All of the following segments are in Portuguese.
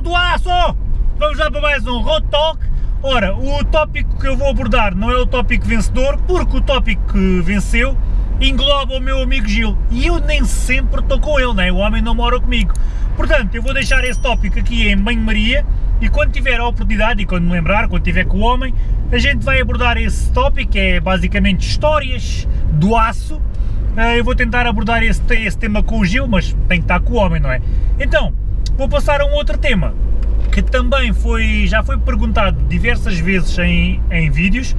do aço! Vamos lá para mais um Road Talk. Ora, o tópico que eu vou abordar não é o tópico vencedor, porque o tópico que venceu engloba o meu amigo Gil. E eu nem sempre estou com ele, né? o homem não mora comigo. Portanto, eu vou deixar esse tópico aqui em banho-maria e quando tiver a oportunidade e quando me lembrar, quando tiver com o homem, a gente vai abordar esse tópico, é basicamente histórias do aço. Eh, eu vou tentar abordar esse, esse tema com o Gil, mas tem que estar com o homem, não é? Então, vou passar a um outro tema, que também foi, já foi perguntado diversas vezes em, em vídeos,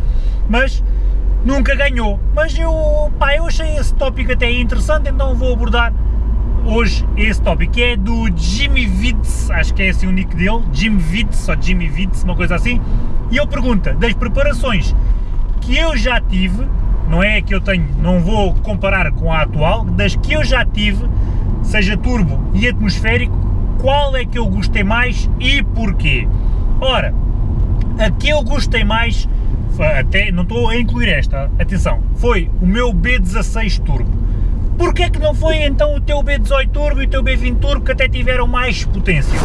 mas nunca ganhou. Mas eu, pá, eu achei esse tópico até interessante, então vou abordar hoje esse tópico, que é do Jimmy Vitz, acho que é assim o nick dele, Jimmy Vitz, ou Jimmy Vitz, uma coisa assim, e ele pergunta, das preparações que eu já tive, não é que eu tenho, não vou comparar com a atual, das que eu já tive, seja turbo e atmosférico, qual é que eu gostei mais e porquê? Ora, a que eu gostei mais, até não estou a incluir esta, atenção, foi o meu B16 Turbo Porquê é que não foi então o teu B18 Turbo e o teu B20 Turbo que até tiveram mais potência?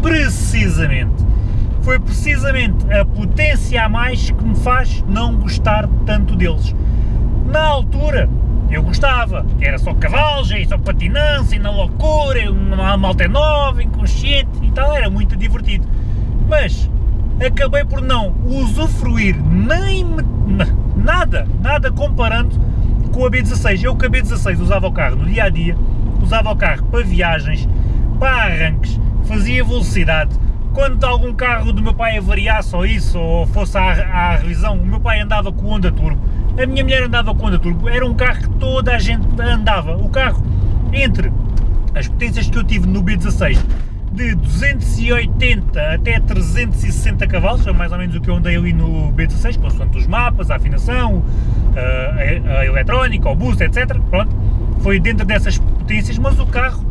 Precisamente. Foi precisamente a potência a mais que me faz não gostar tanto deles. Na altura, eu gostava, que era só cavalos, e só patinância, e na loucura, uma malta nova, inconsciente e tal, era muito divertido. Mas acabei por não usufruir nem nada, nada comparando com a B16. Eu com a B16 usava o carro no dia a dia, usava o carro para viagens, para arranques, fazia velocidade. Quando algum carro do meu pai avariasse ou isso, ou fosse à, à revisão, o meu pai andava com o Honda Turbo, a minha mulher andava com Honda Turbo, era um carro que toda a gente andava. O carro, entre as potências que eu tive no B16, de 280 até 360 cavalos, é mais ou menos o que eu andei ali no B16, consoante os mapas, a afinação, a, a eletrónica, o boost, etc. Pronto, foi dentro dessas potências, mas o carro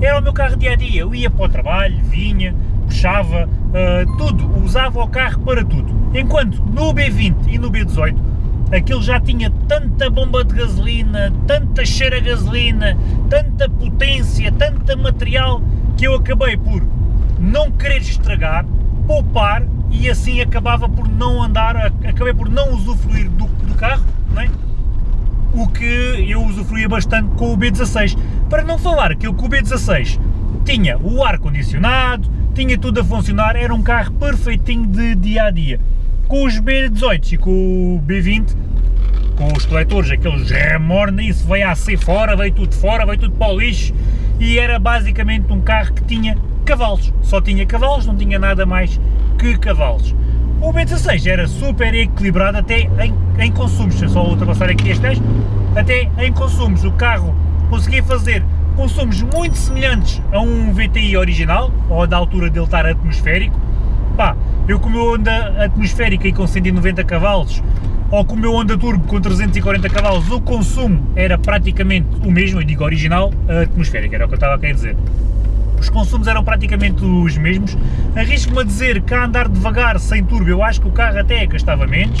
era o meu carro dia a dia. Eu ia para o trabalho, vinha, puxava, uh, tudo, usava o carro para tudo. Enquanto no B20 e no B18 aquilo já tinha tanta bomba de gasolina, tanta cheira a gasolina, tanta potência, tanta material que eu acabei por não querer estragar, poupar e assim acabava por não andar, acabei por não usufruir do, do carro, é? o que eu usufruía bastante com o B16. Para não falar que eu com o B16 tinha o ar-condicionado, tinha tudo a funcionar, era um carro perfeitinho de dia a dia. Com os B18 e com o B20, com os coletores, aqueles remorna, isso veio a ser fora, veio tudo fora, veio tudo para o lixo, e era basicamente um carro que tinha cavalos, só tinha cavalos, não tinha nada mais que cavalos. O B16 era super equilibrado até em, em consumos, se eu só ultrapassar aqui este até em consumos, o carro conseguia fazer consumos muito semelhantes a um VTI original, ou da altura dele estar atmosférico, pá, eu com o meu Honda atmosférica e com 190 cavalos ou com o meu Honda Turbo com 340 cavalos, o consumo era praticamente o mesmo, eu digo original, atmosférica, era o que eu estava a querer dizer. Os consumos eram praticamente os mesmos, arrisco-me a dizer que a andar devagar, sem turbo, eu acho que o carro até gastava menos,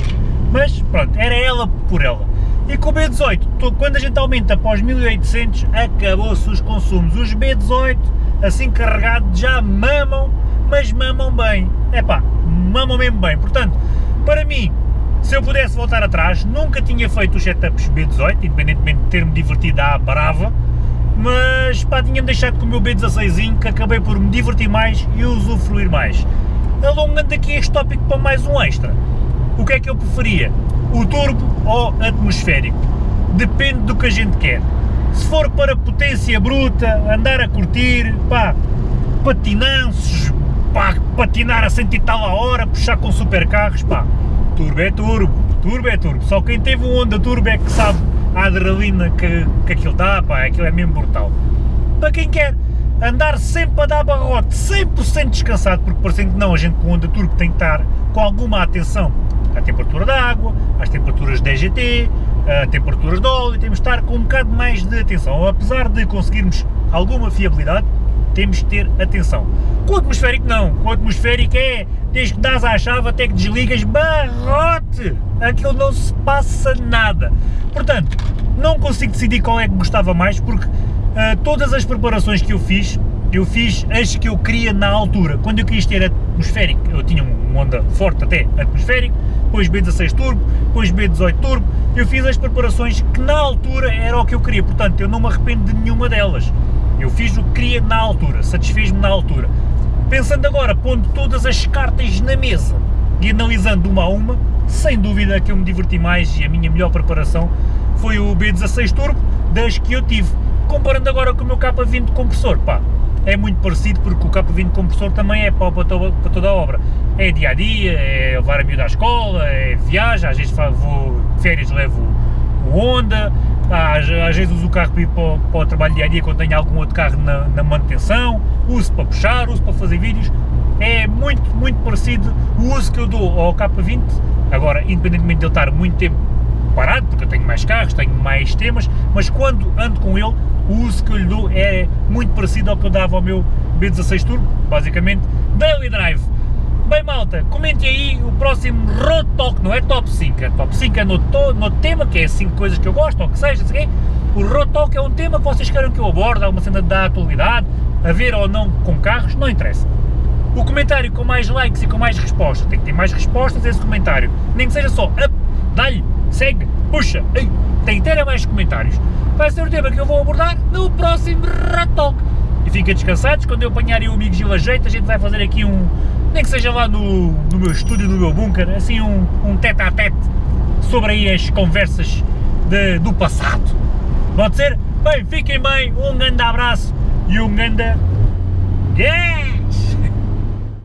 mas pronto, era ela por ela. E com o B18, quando a gente aumenta os 1800, acabou-se os consumos. Os B18, assim carregados, já mamam, mas mamam bem. É pá, mamam mesmo bem. Portanto, para mim, se eu pudesse voltar atrás, nunca tinha feito os setups B18, independentemente de ter-me divertido à brava, mas pá, tinha-me deixado com o meu B16 que acabei por me divertir mais e usufruir mais. Alongando aqui este tópico para mais um extra, o que é que eu preferia? O turbo ou atmosférico? Depende do que a gente quer. Se for para potência bruta, andar a curtir, pá, patinanços, pá, patinar a 100 e tal a hora, puxar com supercarros, pá, turbo é turbo, turbo é turbo, só quem teve um Honda Turbo é que sabe a adrenalina que, que aquilo dá, pá, aquilo é mesmo brutal. Para quem quer andar sempre a dar barrote, 100% descansado, porque parecendo que não, a gente com Honda Turbo tem que estar com alguma atenção à temperatura da água, às temperaturas de EGT, a temperaturas de óleo, temos de estar com um bocado mais de atenção, apesar de conseguirmos alguma fiabilidade, temos de ter atenção. Com o atmosférico não, com o atmosférico é, desde que dás à chave até que desligas, barrote! Aquilo não se passa nada. Portanto, não consigo decidir qual é que gostava mais, porque uh, todas as preparações que eu fiz, eu fiz as que eu queria na altura. Quando eu quis ter atmosférico, eu tinha um Honda forte até atmosférico, depois B16 Turbo, depois B18 Turbo, eu fiz as preparações que na altura era o que eu queria, portanto eu não me arrependo de nenhuma delas. Eu fiz o que queria na altura, satisfiz-me na altura. Pensando agora, pondo todas as cartas na mesa e analisando uma a uma, sem dúvida que eu me diverti mais e a minha melhor preparação foi o B16 Turbo das que eu tive. Comparando agora com o meu K20 compressor, pá, é muito parecido porque o K20 compressor também é para, toda, a obra. É dia a dia, é levar a miúda à escola, é viagem, às vezes vou férias levo o Honda, às, às vezes uso o carro para ir para, para o trabalho dia a dia quando tenho algum outro carro na, na manutenção, uso para puxar, uso para fazer vídeos, é muito, muito parecido o uso que eu dou ao K20, agora independentemente de ele estar muito tempo parado, porque eu tenho mais carros, tenho mais temas, mas quando ando com ele, o uso que eu lhe dou é muito parecido ao que eu dava ao meu B16 Turbo, basicamente, Daily Drive. Bem malta, comentem aí o próximo Road Talk, não é Top 5, é Top 5 é no, no tema, que é 5 coisas que eu gosto, ou que seja, o Road Talk é um tema que vocês querem que eu aborde, alguma cena da atualidade, a ver ou não com carros, não interessa. O comentário com mais likes e com mais respostas, tem que ter mais respostas esse comentário, nem que seja só up, dá-lhe, segue, puxa, ei, tem que ter mais comentários. Vai ser o tema que eu vou abordar no próximo Road Talk. E fiquem descansados, quando eu apanhar o amigo Gil a jeito, a gente vai fazer aqui um, nem que seja lá no, no meu estúdio, no meu bunker, assim um, um tete a tete sobre aí as conversas de, do passado. Pode ser? Bem, fiquem bem, um grande abraço e um grande... Yeah!